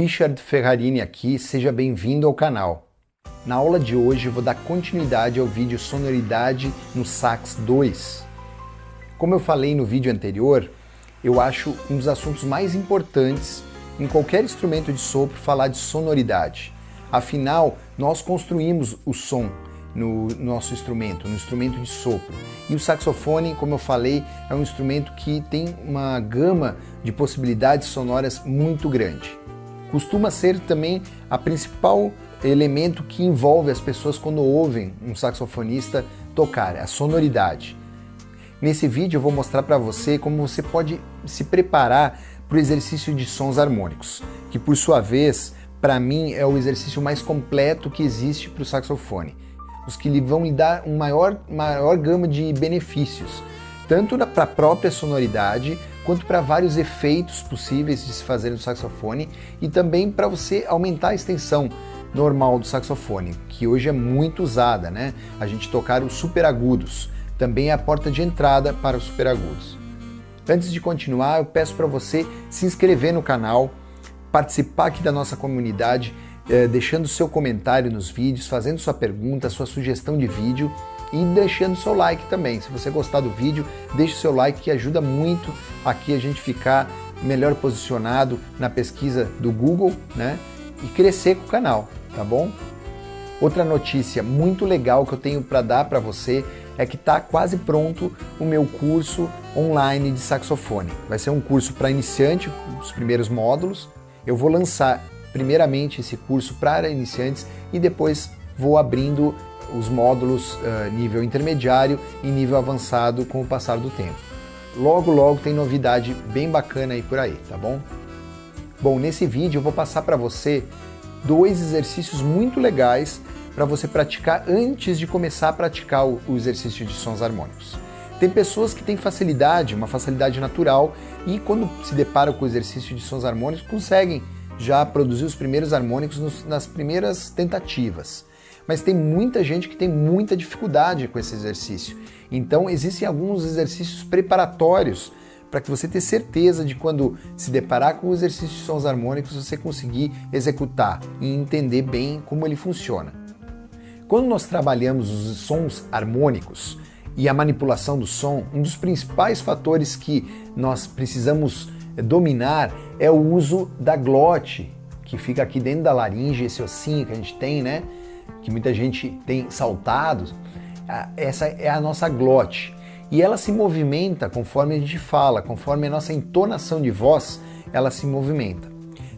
Richard Ferrarini aqui, seja bem-vindo ao canal. Na aula de hoje vou dar continuidade ao vídeo Sonoridade no Sax 2. Como eu falei no vídeo anterior, eu acho um dos assuntos mais importantes em qualquer instrumento de sopro falar de sonoridade. Afinal, nós construímos o som, no nosso instrumento, no instrumento de sopro. E o saxofone, como eu falei, é um instrumento que tem uma gama de possibilidades sonoras muito grande. Costuma ser também a principal elemento que envolve as pessoas quando ouvem um saxofonista tocar, a sonoridade. Nesse vídeo eu vou mostrar para você como você pode se preparar para o exercício de sons harmônicos, que por sua vez, para mim, é o exercício mais completo que existe para o saxofone os que lhe vão lhe dar um maior, maior gama de benefícios, tanto para a própria sonoridade, quanto para vários efeitos possíveis de se fazer no saxofone e também para você aumentar a extensão normal do saxofone, que hoje é muito usada, né? A gente tocar os super agudos, também é a porta de entrada para os super agudos. Antes de continuar, eu peço para você se inscrever no canal, participar aqui da nossa comunidade, é, deixando seu comentário nos vídeos, fazendo sua pergunta, sua sugestão de vídeo e deixando seu like também. Se você gostar do vídeo, deixe seu like que ajuda muito aqui a gente ficar melhor posicionado na pesquisa do Google, né? E crescer com o canal, tá bom? Outra notícia muito legal que eu tenho para dar para você é que está quase pronto o meu curso online de saxofone. Vai ser um curso para iniciante, os primeiros módulos. Eu vou lançar primeiramente esse curso para iniciantes e depois vou abrindo os módulos uh, nível intermediário e nível avançado com o passar do tempo. Logo, logo tem novidade bem bacana aí por aí, tá bom? Bom, nesse vídeo eu vou passar para você dois exercícios muito legais para você praticar antes de começar a praticar o, o exercício de sons harmônicos. Tem pessoas que têm facilidade, uma facilidade natural, e quando se deparam com o exercício de sons harmônicos, conseguem já produziu os primeiros harmônicos nos, nas primeiras tentativas. Mas tem muita gente que tem muita dificuldade com esse exercício. Então existem alguns exercícios preparatórios para que você tenha certeza de quando se deparar com o exercício de sons harmônicos você conseguir executar e entender bem como ele funciona. Quando nós trabalhamos os sons harmônicos e a manipulação do som, um dos principais fatores que nós precisamos dominar é o uso da glote, que fica aqui dentro da laringe, esse ossinho que a gente tem, né? Que muita gente tem saltado. Essa é a nossa glote. E ela se movimenta conforme a gente fala, conforme a nossa entonação de voz, ela se movimenta.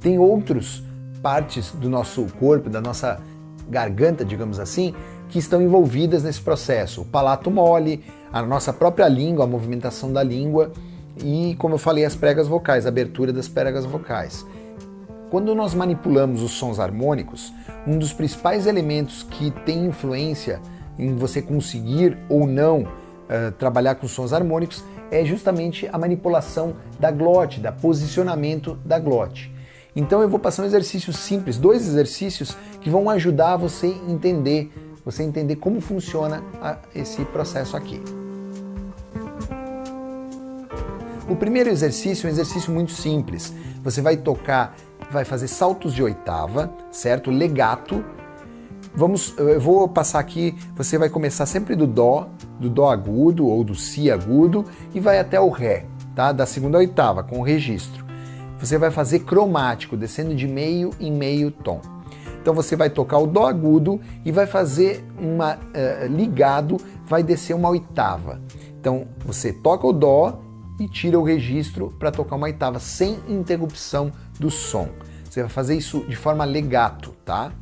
Tem outras partes do nosso corpo, da nossa garganta, digamos assim, que estão envolvidas nesse processo. O palato mole, a nossa própria língua, a movimentação da língua e, como eu falei, as pregas vocais, a abertura das pregas vocais. Quando nós manipulamos os sons harmônicos, um dos principais elementos que tem influência em você conseguir ou não uh, trabalhar com sons harmônicos é justamente a manipulação da glote, da posicionamento da glote. Então eu vou passar um exercício simples, dois exercícios que vão ajudar você entender, você entender como funciona a, esse processo aqui. O primeiro exercício é um exercício muito simples. Você vai tocar, vai fazer saltos de oitava, certo? Legato. Vamos, eu vou passar aqui, você vai começar sempre do dó, do dó agudo ou do si agudo e vai até o ré, tá? Da segunda oitava com o registro. Você vai fazer cromático, descendo de meio em meio tom. Então você vai tocar o dó agudo e vai fazer uma uh, ligado, vai descer uma oitava. Então você toca o dó e tira o registro para tocar uma oitava sem interrupção do som. Você vai fazer isso de forma legato, tá?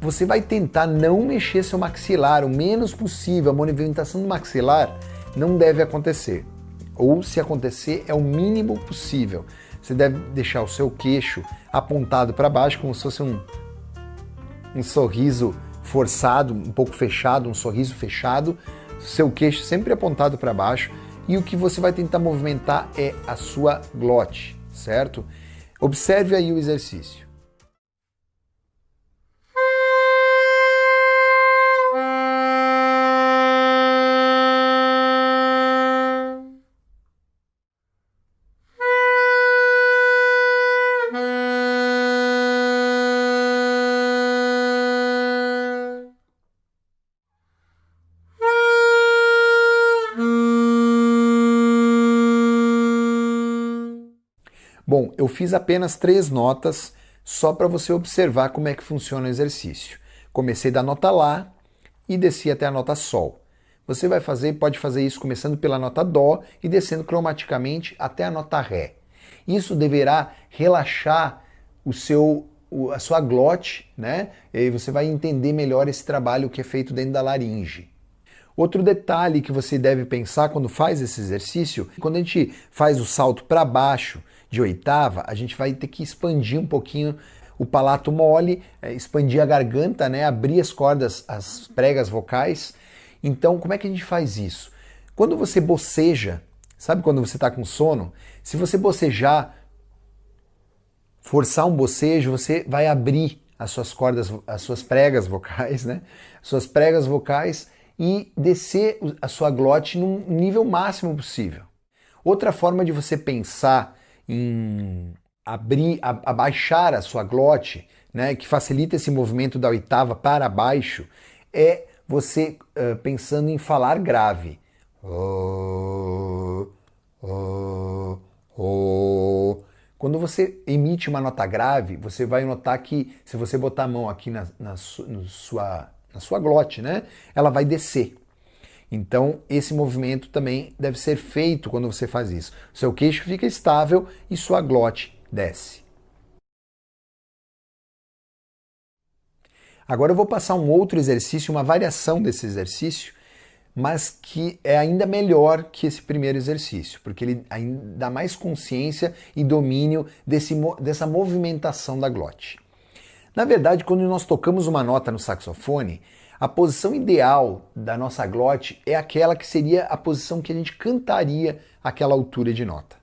Você vai tentar não mexer seu maxilar o menos possível. A movimentação do maxilar não deve acontecer. Ou se acontecer, é o mínimo possível. Você deve deixar o seu queixo apontado para baixo, como se fosse um, um sorriso forçado, um pouco fechado, um sorriso fechado. Seu queixo sempre apontado para baixo e o que você vai tentar movimentar é a sua glote, certo? Observe aí o exercício. Eu fiz apenas três notas só para você observar como é que funciona o exercício. Comecei da nota Lá e desci até a nota Sol. Você vai fazer, pode fazer isso começando pela nota Dó e descendo cromaticamente até a nota Ré. Isso deverá relaxar o seu, a sua glote, né? E aí você vai entender melhor esse trabalho que é feito dentro da laringe. Outro detalhe que você deve pensar quando faz esse exercício, quando a gente faz o salto para baixo de oitava, a gente vai ter que expandir um pouquinho o palato mole, é, expandir a garganta, né, abrir as cordas, as pregas vocais. Então, como é que a gente faz isso? Quando você boceja, sabe quando você está com sono? Se você bocejar, forçar um bocejo, você vai abrir as suas cordas, as suas pregas vocais, né? As suas pregas vocais e descer a sua glote num nível máximo possível. Outra forma de você pensar em abrir, abaixar a sua glote, né, que facilita esse movimento da oitava para baixo, é você uh, pensando em falar grave. Quando você emite uma nota grave, você vai notar que se você botar a mão aqui na, na, sua, na sua glote, né, ela vai descer. Então, esse movimento também deve ser feito quando você faz isso. Seu queixo fica estável e sua glote desce. Agora eu vou passar um outro exercício, uma variação desse exercício, mas que é ainda melhor que esse primeiro exercício, porque ele ainda dá mais consciência e domínio desse, dessa movimentação da glote. Na verdade, quando nós tocamos uma nota no saxofone, a posição ideal da nossa glote é aquela que seria a posição que a gente cantaria aquela altura de nota.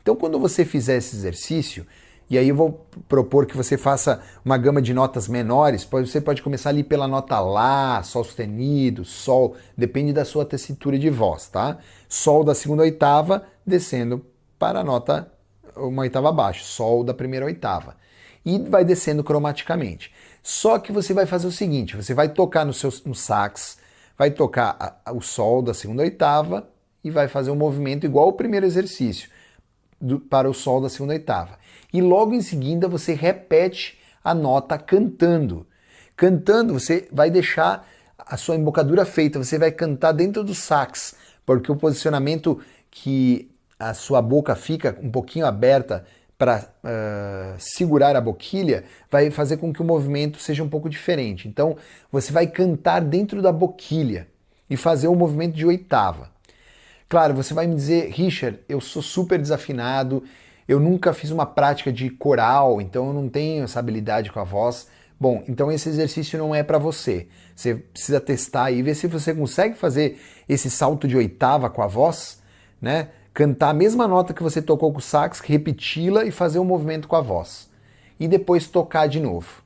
Então, quando você fizer esse exercício, e aí eu vou propor que você faça uma gama de notas menores, você pode começar ali pela nota Lá, Sol sustenido, Sol, depende da sua tessitura de voz, tá? Sol da segunda oitava, descendo para a nota uma oitava abaixo, Sol da primeira oitava e vai descendo cromaticamente. Só que você vai fazer o seguinte, você vai tocar no seu no sax, vai tocar a, a, o sol da segunda oitava e vai fazer um movimento igual ao primeiro exercício, do, para o sol da segunda oitava. E logo em seguida você repete a nota cantando. Cantando, você vai deixar a sua embocadura feita, você vai cantar dentro do sax, porque o posicionamento que a sua boca fica um pouquinho aberta para uh, eh, segurar a boquilha vai fazer com que o movimento seja um pouco diferente. Então você vai cantar dentro da boquilha e fazer o um movimento de oitava. Claro, você vai me dizer, Richard, eu sou super desafinado, eu nunca fiz uma prática de coral, então eu não tenho essa habilidade com a voz. Bom, então esse exercício não é para você. Você precisa testar e ver se você consegue fazer esse salto de oitava com a voz, né? Cantar a mesma nota que você tocou com o sax, repeti-la e fazer um movimento com a voz. E depois tocar de novo.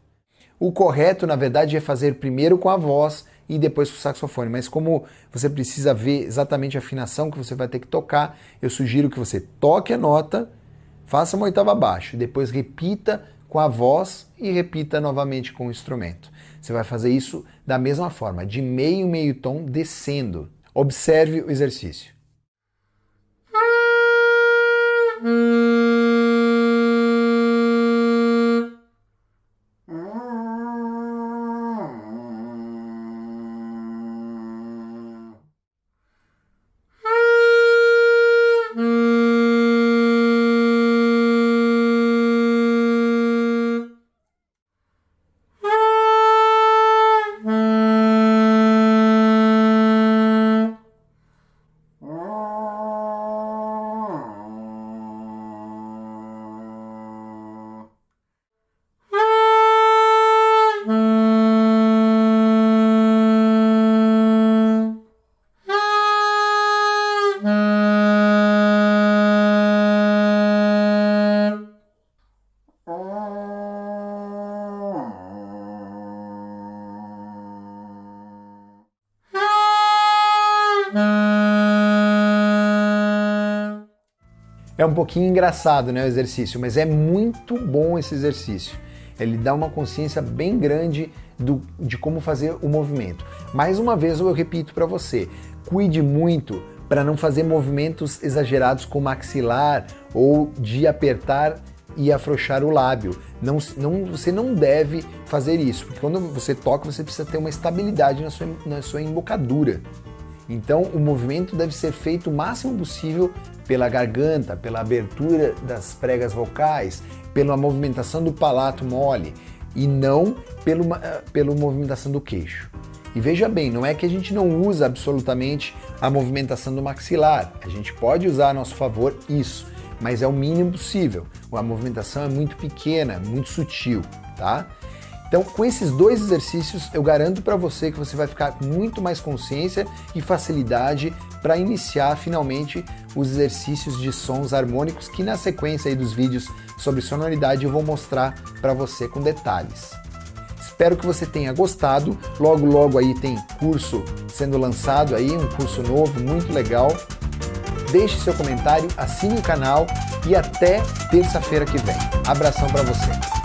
O correto, na verdade, é fazer primeiro com a voz e depois com o saxofone. Mas como você precisa ver exatamente a afinação que você vai ter que tocar, eu sugiro que você toque a nota, faça uma oitava abaixo, depois repita com a voz e repita novamente com o instrumento. Você vai fazer isso da mesma forma, de meio meio tom descendo. Observe o exercício. Música É um pouquinho engraçado né, o exercício, mas é muito bom esse exercício. Ele dá uma consciência bem grande do, de como fazer o movimento. Mais uma vez eu repito para você, cuide muito para não fazer movimentos exagerados com o maxilar ou de apertar e afrouxar o lábio. Não, não, você não deve fazer isso, porque quando você toca você precisa ter uma estabilidade na sua, na sua embocadura. Então o movimento deve ser feito o máximo possível pela garganta, pela abertura das pregas vocais, pela movimentação do palato mole e não pelo, pela movimentação do queixo. E veja bem, não é que a gente não usa absolutamente a movimentação do maxilar, a gente pode usar a nosso favor isso, mas é o mínimo possível. A movimentação é muito pequena, muito sutil, tá? Então, com esses dois exercícios, eu garanto para você que você vai ficar com muito mais consciência e facilidade para iniciar finalmente os exercícios de sons harmônicos que na sequência aí dos vídeos sobre sonoridade eu vou mostrar para você com detalhes. Espero que você tenha gostado. Logo, logo aí tem curso sendo lançado aí, um curso novo, muito legal. Deixe seu comentário, assine o canal e até terça-feira que vem. Abração para você.